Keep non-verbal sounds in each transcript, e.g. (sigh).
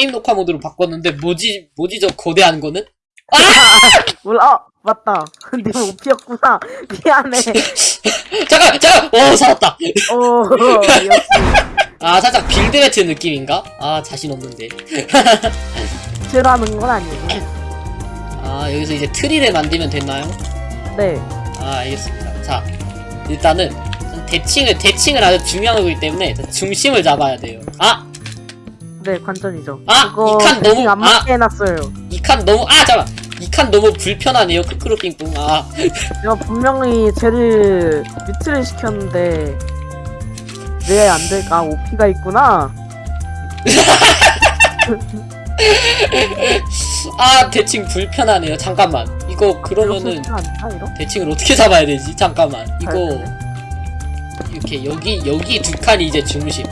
게임 녹화 모드로 바꿨는데 뭐지 뭐지 저 거대한 거는? 몰라 어, 맞다. (laughs) 근데 OP였구나. 미안해. (laughs) 잠깐 잠깐! 오 살았다! 오 역시 (laughs) 아 살짝 build battle 느낌인가? 아 자신 없는데. 죄라는 건 아니에요. 아 여기서 이제 트리를 만들면 됐나요? 네. 아 알겠습니다. 자 일단은 대칭을 대칭을 아주 중요한 거기 때문에 중심을 잡아야 돼요. 아! 네, 관전이죠. 아, 이칸 너무- 안 맞게 해놨어요. 이 칸 너무 아 잠깐 이 칸 너무 불편하네요 크크루빙뿡 아 (laughs) 제가 분명히 쟤를 뮤트를 시켰는데 왜 안 될까? 오피가 있구나. 아 대칭 불편하네요 잠깐만 이거 그러면은? 대칭을 어떻게 잡아야 되지 잠깐만 이거 네. 이렇게 여기 여기 두 칸이 이제 중심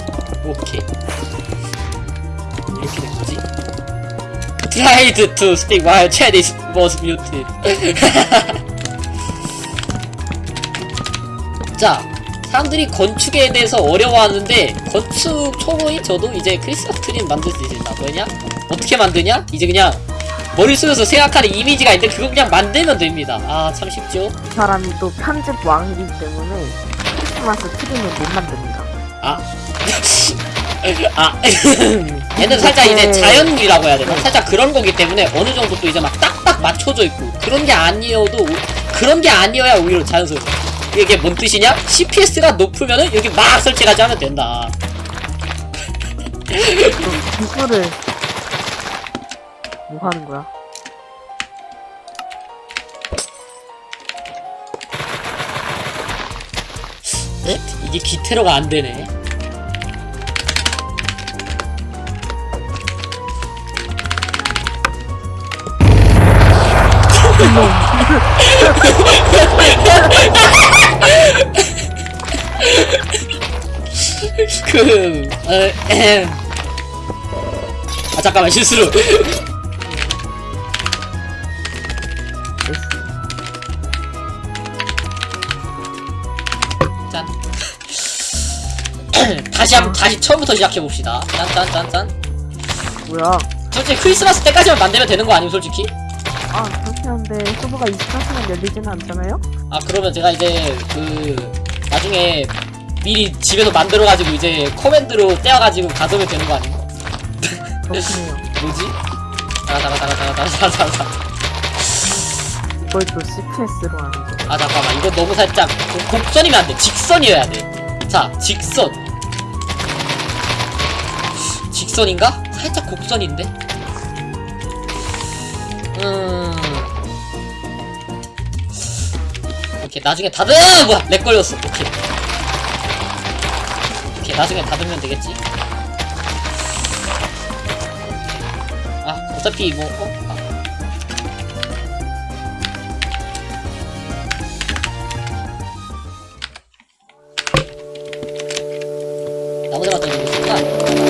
오케이 Tried to speak while chat is was muted (laughs) 자 사람들이 건축에 대해서 어려워하는데 건축 초보인 저도 이제 크리스마스 트리는 만들 수 있습니다 뭐냐 어떻게 만드냐 이제 그냥 머릿속에서 생각하는 이미지가 있는데 그거 그냥 만들면 됩니다 아 참 쉽죠 이 사람이 또 편집 왕이기 때문에 크리스마스 트리는 못 만듭니다. 아. (laughs) 아. (laughs) 얘는 살짝 이제 자연이라고 해야 되나? 살짝 그런 거기 때문에 어느 정도 또 이제 막 딱딱 맞춰져 있고 그런 게 아니어도 오- 그런 게 아니어야 오히려 자연스러워. 이게 뭔 뜻이냐? CPS가 높으면은 여기 막 설치까지 하면 된다. 또 기술을 뭐 하는 거야? 에? 이게 기테로가 안 되네. 그, 어, 에헴. 아, 잠깐만, 실수로. 짠. 다시 한 다시 처음부터 시작해 봅시다. 짠 짠 짠 짠. 뭐야? 솔직히 크리스마스 때까지만 만들면 되는 거 아니면 솔직히? 아 그렇긴 한데 서버가 24시간 열리지는 않잖아요? 아 그러면 제가 이제 그 나중에 미리 집에서 만들어가지고 이제 커맨드로 떼어가지고 가져오면 되는 거 아닌가? 그렇군요. (laughs) 뭐지? 다가다가다가다가다가다가 이걸 또 CPS로 하는 거. 아 잠깐만 이거 너무 살짝 곡- 곡선이면 안돼 직선이어야 돼자 직선 직선인가? 살짝 곡선인데? 음 오케이 나중에 다듬 뭐야 렉 걸렸어. 오케이. 오케이 나중에 다듬면 되겠지. 아 어차피 뭐 어? 아. 나머지 맞다 이거 순간